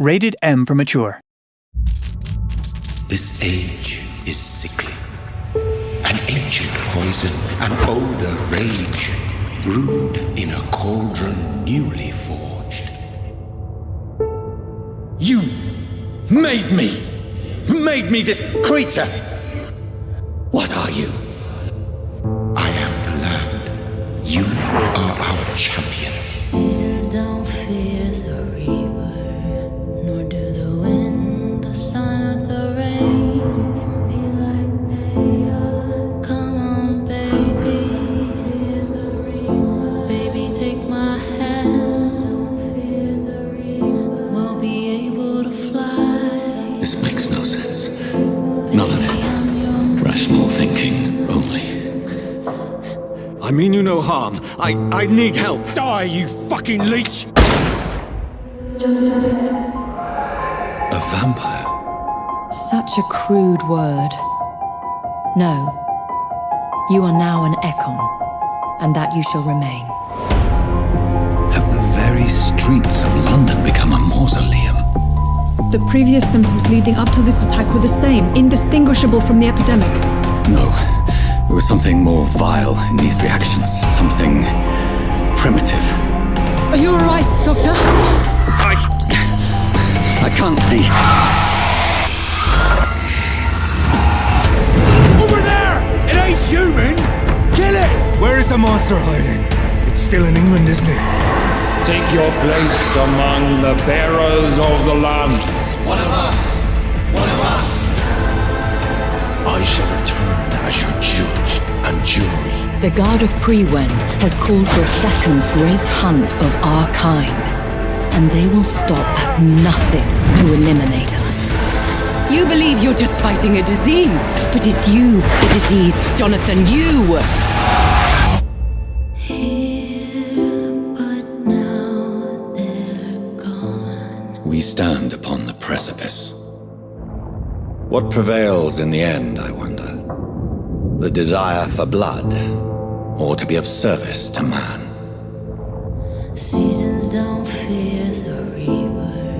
Rated M for mature. This age is sickly. An ancient poison, an older rage, brewed in a cauldron newly forged. You made me! Made me this creature! What are you? I mean you no harm. I I need help. Die, you fucking leech! A vampire? Such a crude word. No. You are now an Ekon, and that you shall remain. Have the very streets of London become a mausoleum? The previous symptoms leading up to this attack were the same, indistinguishable from the epidemic. No. There was something more vile in these Doctor? I. I can't see. Over there! It ain't human! Kill it! Where is the monster hiding? It's still in England, isn't it? Take your place among the bearers of the lamps. One of us! One of us! I shall return as your judge and jury. The Guard of Priwen has called for a second great hunt of our kind, and they will stop at nothing to eliminate us. You believe you're just fighting a disease, but it's you, the disease, Jonathan, you! We stand upon the precipice. What prevails in the end, I wonder? The desire for blood, or to be of service to man. Seasons don't fear the reaper.